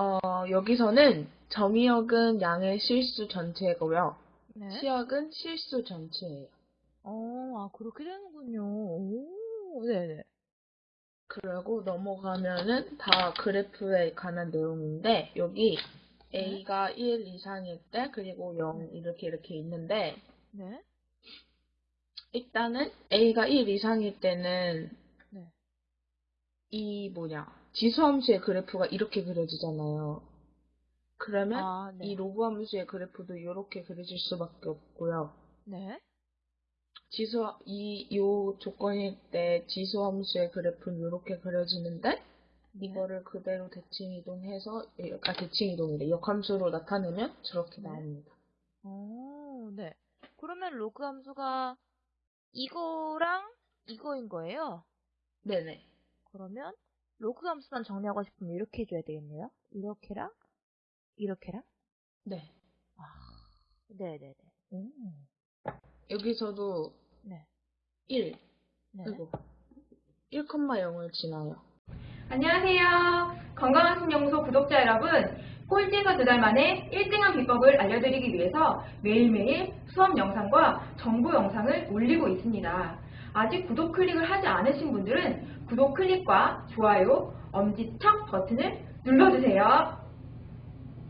어, 여기서는 점이역은 양의 실수 전체고요. 네. 시역은 실수 전체예요. 어, 아, 그렇게 되는군요. 오, 네네. 그리고 넘어가면은 다 그래프에 관한 내용인데 여기 a가 1 이상일 때 그리고 0 이렇게 이렇게 있는데 네. 일단은 a가 1 이상일 때는 네. 이 뭐냐 지수함수의 그래프가 이렇게 그려지잖아요. 그러면 아, 네. 이 로그 함수의 그래프도 이렇게 그려질 수밖에 없고요. 네. 지수 이요 조건일 때 지수 함수의 그래프는 이렇게 그려지는데 이거를 그대로 대칭 이동해서 아 대칭 이동이래 역함수로 나타내면 저렇게 네. 나옵니다. 어, 네. 그러면 로그 함수가 이거랑 이거인 거예요? 네네. 그러면 로그 함수만 정리하고 싶으면 이렇게 해줘야 되겠네요. 이렇게랑 이렇게랑. 네. 네네네. 음. 여기서도 네. 1 네. 그리고 1,0을 지나요. 안녕하세요. 건강한 신연구소 구독자 여러분. 꼴찌에서 두 달 만에 1등한 비법을 알려드리기 위해서 매일매일 수업 영상과 정보 영상을 올리고 있습니다. 아직 구독 클릭을 하지 않으신 분들은 구독 클릭과 좋아요, 엄지척 버튼을 눌러주세요.